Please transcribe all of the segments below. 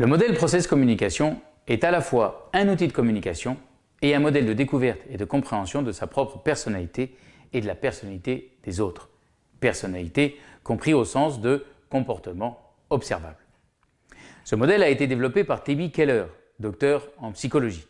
Le modèle process communication est à la fois un outil de communication et un modèle de découverte et de compréhension de sa propre personnalité et de la personnalité des autres. Personnalité compris au sens de comportement observable. Ce modèle a été développé par Tebi Keller, docteur en psychologie.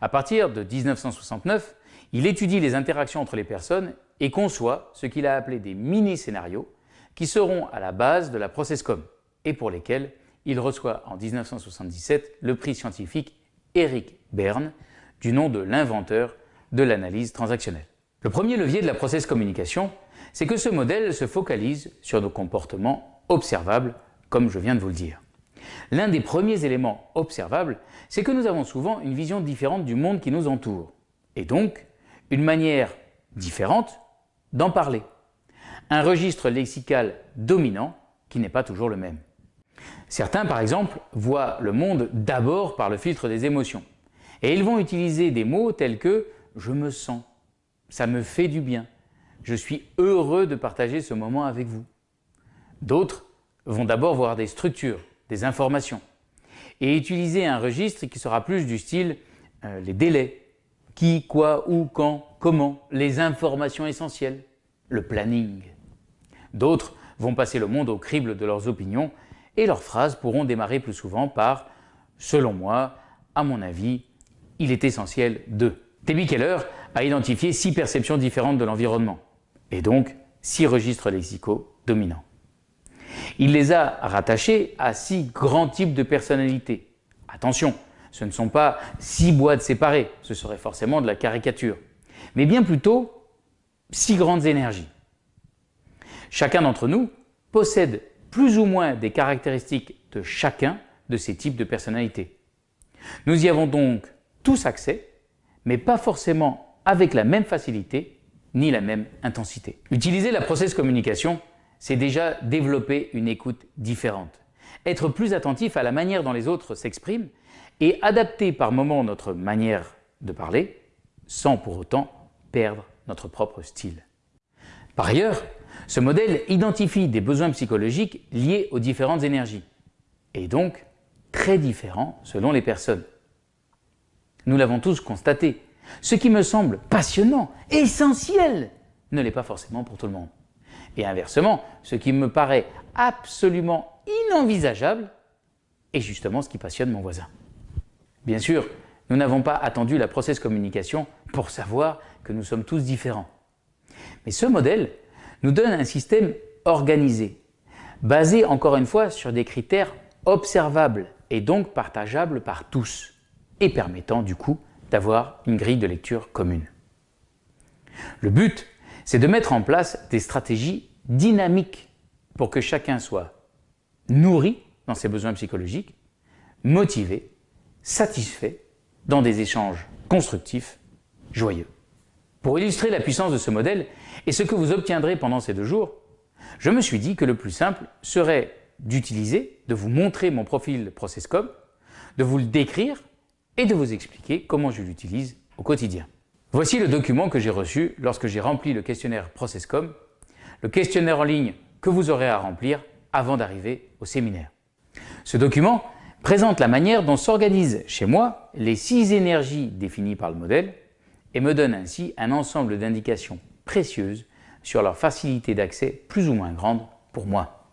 À partir de 1969, il étudie les interactions entre les personnes et conçoit ce qu'il a appelé des mini-scénarios qui seront à la base de la ProcessCom et pour lesquels il reçoit en 1977 le prix scientifique Eric Berne du nom de l'inventeur de l'analyse transactionnelle. Le premier levier de la process communication, c'est que ce modèle se focalise sur nos comportements observables, comme je viens de vous le dire. L'un des premiers éléments observables, c'est que nous avons souvent une vision différente du monde qui nous entoure, et donc une manière différente d'en parler. Un registre lexical dominant qui n'est pas toujours le même. Certains, par exemple, voient le monde d'abord par le filtre des émotions. Et ils vont utiliser des mots tels que « je me sens »,« ça me fait du bien »,« je suis heureux de partager ce moment avec vous ». D'autres vont d'abord voir des structures, des informations, et utiliser un registre qui sera plus du style euh, les délais, qui, quoi, où, quand, comment, les informations essentielles, le planning. D'autres vont passer le monde au crible de leurs opinions et leurs phrases pourront démarrer plus souvent par « selon moi, à mon avis, il est essentiel de ». Debbie Keller a identifié six perceptions différentes de l'environnement et donc six registres lexicaux dominants. Il les a rattachés à six grands types de personnalités. Attention, ce ne sont pas six boîtes séparées, ce serait forcément de la caricature, mais bien plutôt six grandes énergies. Chacun d'entre nous possède plus ou moins des caractéristiques de chacun de ces types de personnalités. Nous y avons donc tous accès, mais pas forcément avec la même facilité ni la même intensité. Utiliser la process communication, c'est déjà développer une écoute différente, être plus attentif à la manière dont les autres s'expriment et adapter par moments notre manière de parler sans pour autant perdre notre propre style. Par ailleurs, ce modèle identifie des besoins psychologiques liés aux différentes énergies et donc très différents selon les personnes. Nous l'avons tous constaté, ce qui me semble passionnant, essentiel, ne l'est pas forcément pour tout le monde. Et inversement, ce qui me paraît absolument inenvisageable est justement ce qui passionne mon voisin. Bien sûr, nous n'avons pas attendu la process communication pour savoir que nous sommes tous différents. Mais ce modèle nous donne un système organisé, basé encore une fois sur des critères observables et donc partageables par tous, et permettant du coup d'avoir une grille de lecture commune. Le but, c'est de mettre en place des stratégies dynamiques pour que chacun soit nourri dans ses besoins psychologiques, motivé, satisfait dans des échanges constructifs, joyeux. Pour illustrer la puissance de ce modèle et ce que vous obtiendrez pendant ces deux jours, je me suis dit que le plus simple serait d'utiliser, de vous montrer mon profil ProcessCom, de vous le décrire et de vous expliquer comment je l'utilise au quotidien. Voici le document que j'ai reçu lorsque j'ai rempli le questionnaire ProcessCom, le questionnaire en ligne que vous aurez à remplir avant d'arriver au séminaire. Ce document présente la manière dont s'organisent chez moi les six énergies définies par le modèle et me donne ainsi un ensemble d'indications précieuses sur leur facilité d'accès plus ou moins grande pour moi.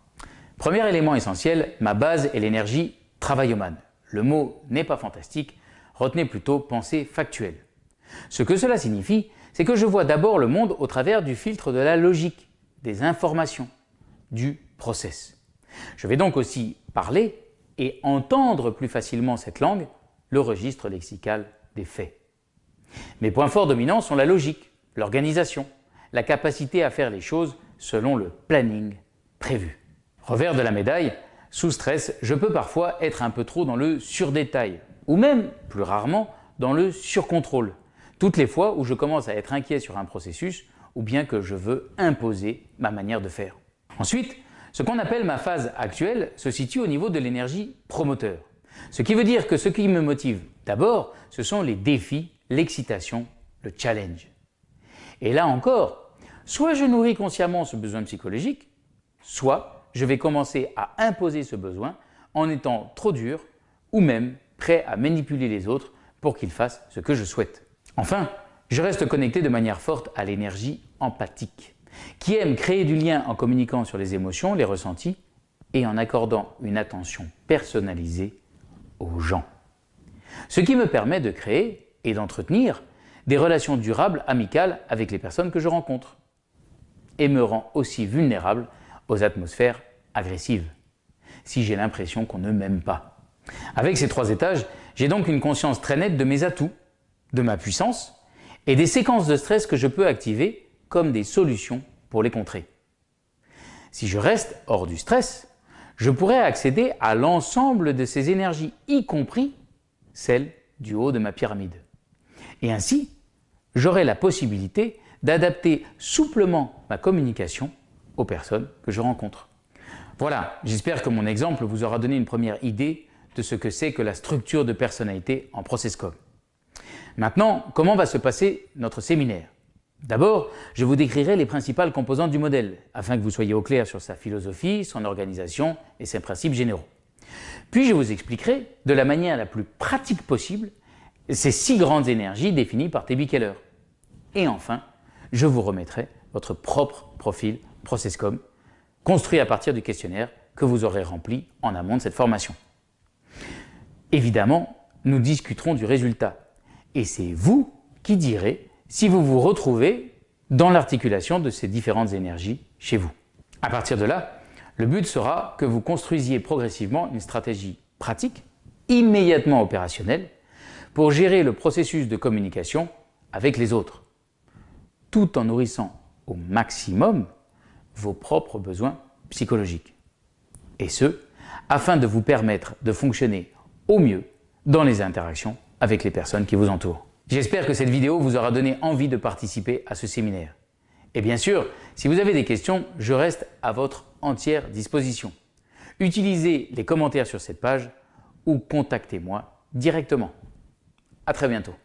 Premier élément essentiel, ma base est l'énergie travaillomane. Le mot n'est pas fantastique, retenez plutôt pensée factuelle. Ce que cela signifie, c'est que je vois d'abord le monde au travers du filtre de la logique, des informations, du process. Je vais donc aussi parler et entendre plus facilement cette langue, le registre lexical des faits. Mes points forts dominants sont la logique, l'organisation, la capacité à faire les choses selon le planning prévu. Revers de la médaille, sous stress, je peux parfois être un peu trop dans le surdétail ou même, plus rarement, dans le surcontrôle, toutes les fois où je commence à être inquiet sur un processus ou bien que je veux imposer ma manière de faire. Ensuite, ce qu'on appelle ma phase actuelle se situe au niveau de l'énergie promoteur. Ce qui veut dire que ce qui me motive d'abord, ce sont les défis l'excitation, le challenge. Et là encore, soit je nourris consciemment ce besoin psychologique, soit je vais commencer à imposer ce besoin en étant trop dur ou même prêt à manipuler les autres pour qu'ils fassent ce que je souhaite. Enfin, je reste connecté de manière forte à l'énergie empathique, qui aime créer du lien en communiquant sur les émotions, les ressentis et en accordant une attention personnalisée aux gens. Ce qui me permet de créer et d'entretenir des relations durables, amicales avec les personnes que je rencontre et me rend aussi vulnérable aux atmosphères agressives, si j'ai l'impression qu'on ne m'aime pas. Avec ces trois étages, j'ai donc une conscience très nette de mes atouts, de ma puissance et des séquences de stress que je peux activer comme des solutions pour les contrer. Si je reste hors du stress, je pourrais accéder à l'ensemble de ces énergies, y compris celles du haut de ma pyramide. Et ainsi, j'aurai la possibilité d'adapter souplement ma communication aux personnes que je rencontre. Voilà, j'espère que mon exemple vous aura donné une première idée de ce que c'est que la structure de personnalité en ProcessCom. Maintenant, comment va se passer notre séminaire? D'abord, je vous décrirai les principales composantes du modèle, afin que vous soyez au clair sur sa philosophie, son organisation et ses principes généraux. Puis je vous expliquerai, de la manière la plus pratique possible, ces six grandes énergies définies par T.B. Keller. Et enfin, je vous remettrai votre propre profil ProcessCom, construit à partir du questionnaire que vous aurez rempli en amont de cette formation. Évidemment, nous discuterons du résultat, et c'est vous qui direz si vous vous retrouvez dans l'articulation de ces différentes énergies chez vous. À partir de là, le but sera que vous construisiez progressivement une stratégie pratique, immédiatement opérationnelle, pour gérer le processus de communication avec les autres, tout en nourrissant au maximum vos propres besoins psychologiques. Et ce, afin de vous permettre de fonctionner au mieux dans les interactions avec les personnes qui vous entourent. J'espère que cette vidéo vous aura donné envie de participer à ce séminaire. Et bien sûr, si vous avez des questions, je reste à votre entière disposition. Utilisez les commentaires sur cette page ou contactez-moi directement. À très bientôt.